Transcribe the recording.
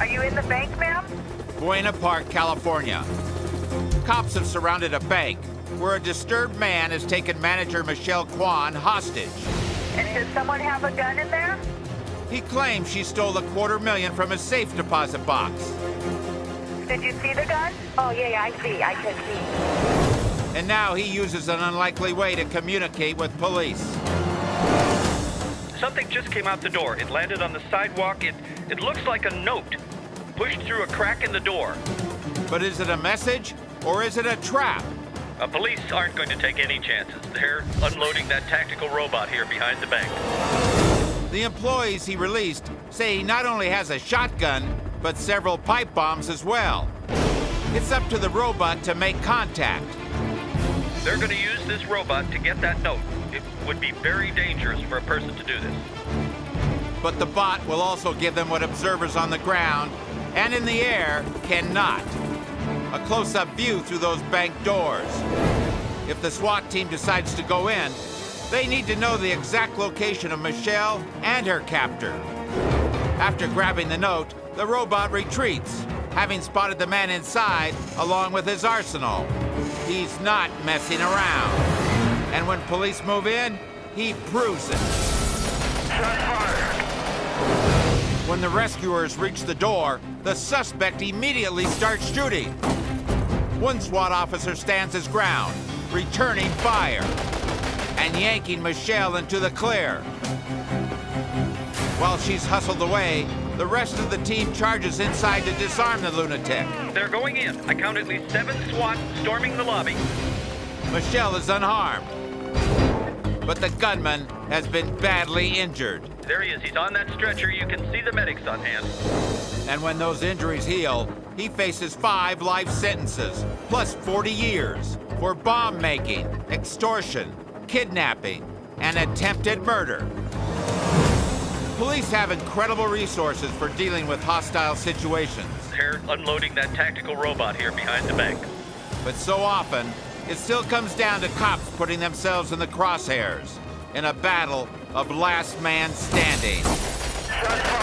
Are you in the bank, ma'am? Buena Park, California. Cops have surrounded a bank where a disturbed man has taken manager Michelle Kwan hostage. And does someone have a gun in there? He claims she stole a quarter million from his safe deposit box. Did you see the gun? Oh, yeah, yeah, I see. I can see. And now he uses an unlikely way to communicate with police. Something just came out the door. It landed on the sidewalk. It, it looks like a note pushed through a crack in the door. But is it a message or is it a trap? Uh, police aren't going to take any chances. They're unloading that tactical robot here behind the bank. The employees he released say he not only has a shotgun, but several pipe bombs as well. It's up to the robot to make contact. They're going to use this robot to get that note. It would be very dangerous for a person to do this. But the bot will also give them what observers on the ground and in the air cannot. A close-up view through those bank doors. If the SWAT team decides to go in, they need to know the exact location of Michelle and her captor. After grabbing the note, the robot retreats, having spotted the man inside along with his arsenal. He's not messing around. And when police move in, he proves it. When the rescuers reach the door, the suspect immediately starts shooting. One SWAT officer stands his ground, returning fire, and yanking Michelle into the clear. While she's hustled away, the rest of the team charges inside to disarm the lunatic. They're going in. I count at least seven SWAT storming the lobby. Michelle is unharmed, but the gunman has been badly injured. There he is. He's on that stretcher. You can see the medics on hand. And when those injuries heal, he faces five life sentences, plus 40 years, for bomb making, extortion, kidnapping, and attempted murder. Police have incredible resources for dealing with hostile situations, They're unloading that tactical robot here behind the bank. but so often, it still comes down to cops putting themselves in the crosshairs in a battle of last man standing. Shot fired.